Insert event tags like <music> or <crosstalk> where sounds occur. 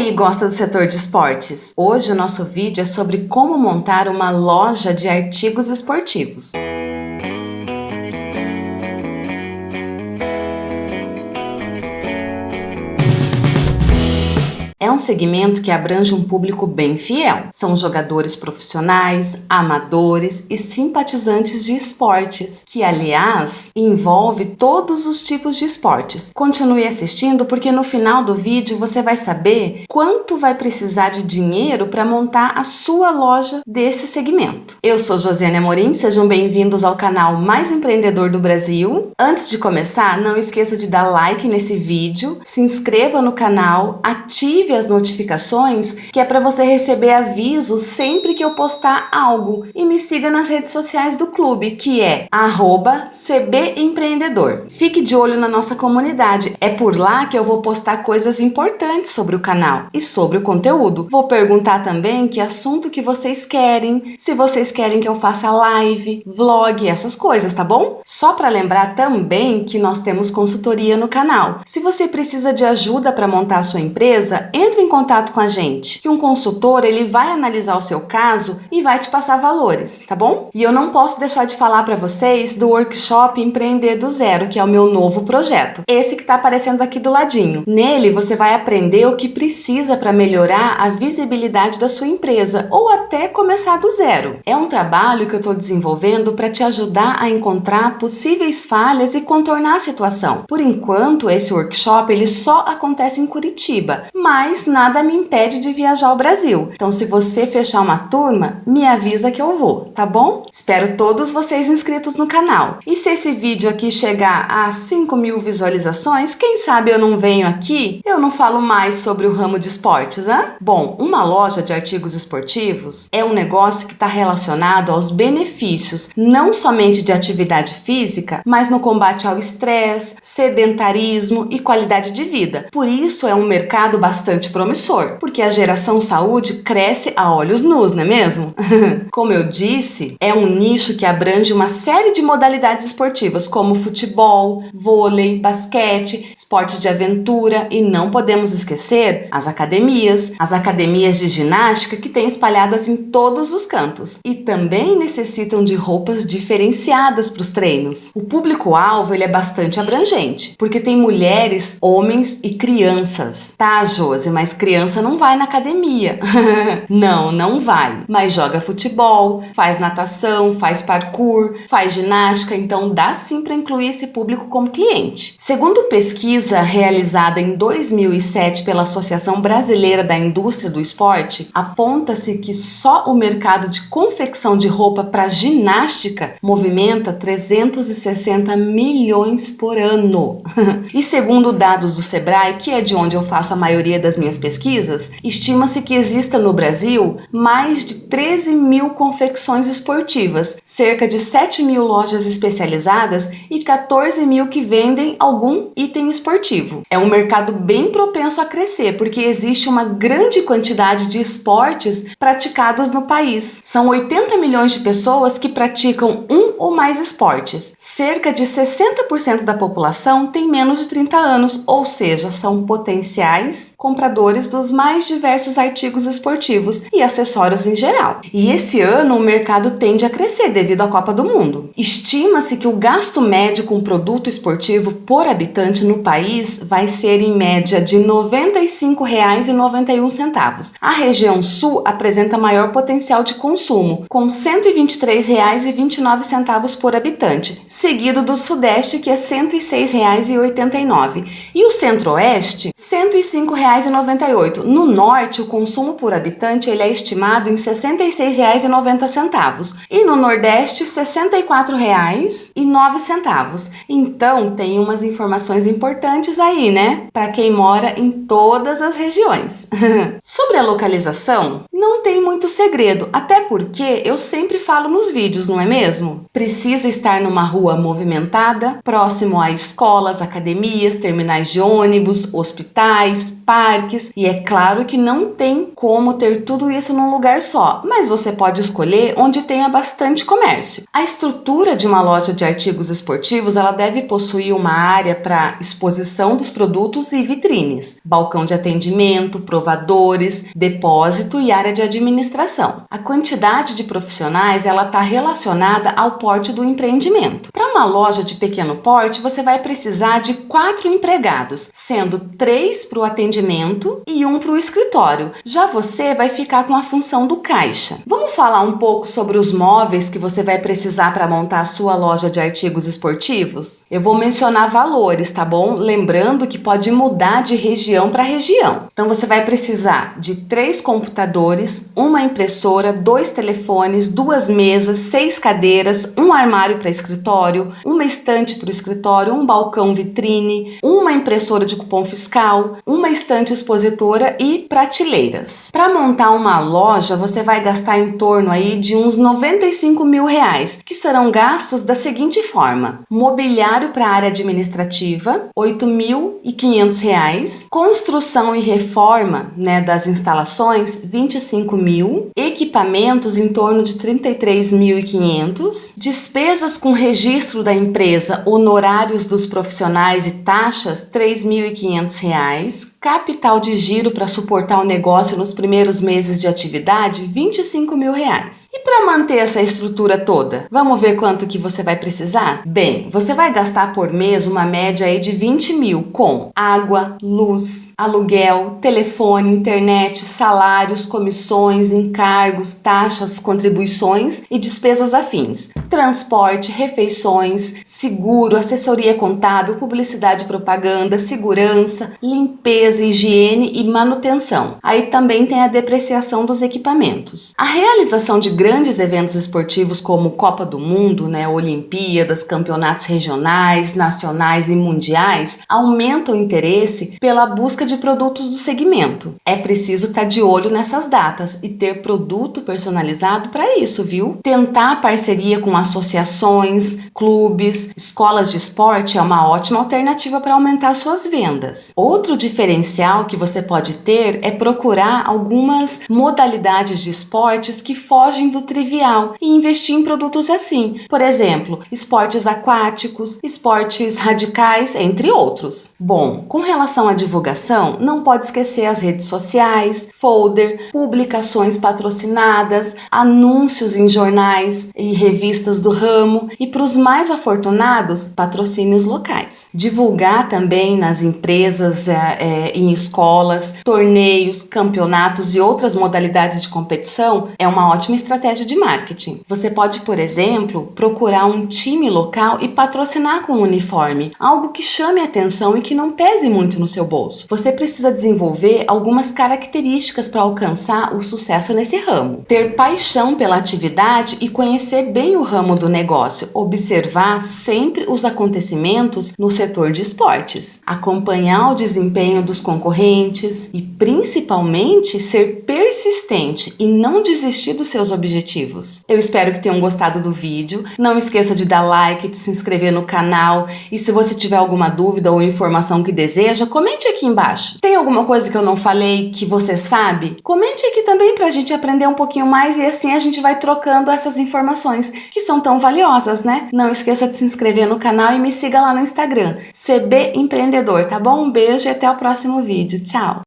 aí, gosta do setor de esportes? Hoje o nosso vídeo é sobre como montar uma loja de artigos esportivos. Segmento que abrange um público bem fiel. São jogadores profissionais, amadores e simpatizantes de esportes, que aliás envolve todos os tipos de esportes. Continue assistindo porque no final do vídeo você vai saber quanto vai precisar de dinheiro para montar a sua loja desse segmento. Eu sou Josiane Amorim, sejam bem-vindos ao canal mais empreendedor do Brasil. Antes de começar, não esqueça de dar like nesse vídeo, se inscreva no canal, ative as notificações, que é para você receber avisos sempre que eu postar algo. E me siga nas redes sociais do clube, que é @cbempreendedor. Fique de olho na nossa comunidade. É por lá que eu vou postar coisas importantes sobre o canal e sobre o conteúdo. Vou perguntar também que assunto que vocês querem, se vocês querem que eu faça live, vlog, essas coisas, tá bom? Só para lembrar também que nós temos consultoria no canal. Se você precisa de ajuda para montar a sua empresa, entre em contato com a gente, que um consultor ele vai analisar o seu caso e vai te passar valores, tá bom? E eu não posso deixar de falar para vocês do workshop Empreender do Zero, que é o meu novo projeto. Esse que está aparecendo aqui do ladinho. Nele você vai aprender o que precisa para melhorar a visibilidade da sua empresa ou até começar do zero. É um trabalho que eu estou desenvolvendo para te ajudar a encontrar possíveis falhas e contornar a situação. Por enquanto, esse workshop ele só acontece em Curitiba, mas mas nada me impede de viajar ao Brasil. Então, se você fechar uma turma, me avisa que eu vou, tá bom? Espero todos vocês inscritos no canal. E se esse vídeo aqui chegar a 5 mil visualizações, quem sabe eu não venho aqui, eu não falo mais sobre o ramo de esportes, né? Bom, uma loja de artigos esportivos é um negócio que está relacionado aos benefícios, não somente de atividade física, mas no combate ao estresse, sedentarismo e qualidade de vida. Por isso é um mercado bastante promissor, porque a geração saúde cresce a olhos nus, não é mesmo? <laughs> como eu disse, é um nicho que abrange uma série de modalidades esportivas, como futebol, vôlei, basquete, esportes de aventura e não podemos esquecer as academias, as academias de ginástica que tem espalhadas em todos os cantos e também necessitam de roupas diferenciadas para os treinos. O público-alvo ele é bastante abrangente, porque tem mulheres, homens e crianças. Tá, Josi, mas criança não vai na academia. <laughs> não, não vai. Mas joga futebol, faz natação, faz parkour, faz ginástica, então dá sim para incluir esse público como cliente. Segundo pesquisa realizada em 2007 pela Associação Brasileira da Indústria do Esporte, aponta-se que só o mercado de confecção de roupa para ginástica movimenta 360 milhões por ano. <laughs> e segundo dados do Sebrae, que é de onde eu faço a maioria das minhas pesquisas, estima-se que exista no Brasil mais de 13 mil confecções esportivas, cerca de 7 mil lojas especializadas e 14 mil que vendem algum item esportivo. É um mercado bem propenso a crescer, porque existe uma grande quantidade de esportes praticados no país. São 80 milhões de pessoas que praticam um ou mais esportes. Cerca de 60% da população tem menos de 30 anos, ou seja, são potenciais compradores dos mais diversos artigos esportivos e acessórios em geral. E esse ano o mercado tende a crescer devido à Copa do Mundo. Estima-se que o gasto médio com produto esportivo por habitante no país vai ser em média de R$ 95,91. A região sul apresenta maior potencial de consumo, com R$ 123,29 por habitante, seguido do sudeste que é R$ 106,89 e o centro-oeste R$ 105,90 no norte, o consumo por habitante ele é estimado em 66,90 e no nordeste R$ 64,09. Então, tem umas informações importantes aí, né? Para quem mora em todas as regiões. <laughs> Sobre a localização, Não tem muito segredo, até porque eu sempre falo nos vídeos, não é mesmo? Precisa estar numa rua movimentada, próximo a escolas, academias, terminais de ônibus, hospitais, parques, e é claro que não tem como ter tudo isso num lugar só, mas você pode escolher onde tenha bastante comércio. A estrutura de uma loja de artigos esportivos, ela deve possuir uma área para exposição dos produtos e vitrines, balcão de atendimento, provadores, depósito e área de administração. A quantidade de profissionais, ela está relacionada ao porte do empreendimento. Para uma loja de pequeno porte, você vai precisar de quatro empregados, sendo três para o atendimento e um para o escritório. Já você vai ficar com a função do caixa. Vamos falar um pouco sobre os móveis que você vai precisar para montar a sua loja de artigos esportivos? Eu vou mencionar valores, tá bom? Lembrando que pode mudar de região para região. Então você vai precisar de três computadores, uma impressora, dois telefones, duas mesas, seis cadeiras, um armário para escritório, uma estante para o escritório, um balcão vitrine, uma impressora de cupom fiscal, uma estante expositora e prateleiras. Para montar uma loja, você vai gastar em torno aí de uns 95 mil reais, que serão gastos da seguinte forma: mobiliário para a área administrativa, R$ 8.500, construção e reforma né, das instalações, 25 mil, equipamentos em torno de 33.500, despesas com registro da empresa, honorários dos profissionais e taxas, R$ 3.500, capital de giro para suportar o negócio nos primeiros meses de atividade, 25 mil reais. E para manter essa estrutura toda, vamos ver quanto que você vai precisar? Bem, você vai gastar por mês uma média aí de 20 mil com água, luz, aluguel, telefone, internet, salários, comissões, encargos, taxas, contribuições e despesas afins, transporte, refeições, seguro, assessoria contábil, publicidade e propaganda, segurança, limpeza, higiene e manutenção. Aí também tem a depreciação dos equipamentos. A realização de grandes eventos esportivos como Copa do Mundo, né, Olimpíadas, campeonatos regionais, nacionais e mundiais aumenta o interesse pela busca de produtos do segmento. É preciso estar tá de olho nessas datas e ter produto personalizado para isso, viu? Tentar parceria com associações, clubes, escolas de esporte é uma ótima alternativa para aumentar suas vendas. Outro diferencial que você pode ter é procurar algumas modalidades de esportes que fogem do trivial e investir em produtos assim. Por exemplo, esportes aquáticos, esportes radicais, entre outros. Bom, com relação à divulgação, não pode esquecer as redes sociais, folder, publicações patrocinadas, anúncios em jornais e revistas do ramo e para os mais afortunados, patrocínios locais. Divulgar também nas empresas, é, é, em escolas, torneios, campeonatos e outras modalidades de competição é uma ótima estratégia de marketing. Você pode, por exemplo, procurar um time local e patrocinar com um uniforme, algo que chame atenção e que não pese muito no seu bolso. Você precisa desenvolver algumas características para alcançar o sucesso nesse ramo. Ter paixão pela atividade e conhecer bem o ramo do negócio, observar sempre os acontecimentos no setor de esportes, acompanhar o desempenho dos concorrentes e principalmente ser persistente e não desistir dos seus objetivos. Eu espero que tenham gostado do vídeo. Não esqueça de dar like, de se inscrever no canal e se você tiver alguma dúvida ou informação que deseja, comente aqui embaixo. Tem alguma coisa que eu não falei que você sabe? Comente aqui também para a gente aprender um pouquinho mais e assim a gente vai trocando essas informações que são tão valiosas, né? Não esqueça de se inscrever no canal e me siga lá no Instagram, CB Empreendedor, tá bom? Um beijo e até o próximo vídeo. Tchau!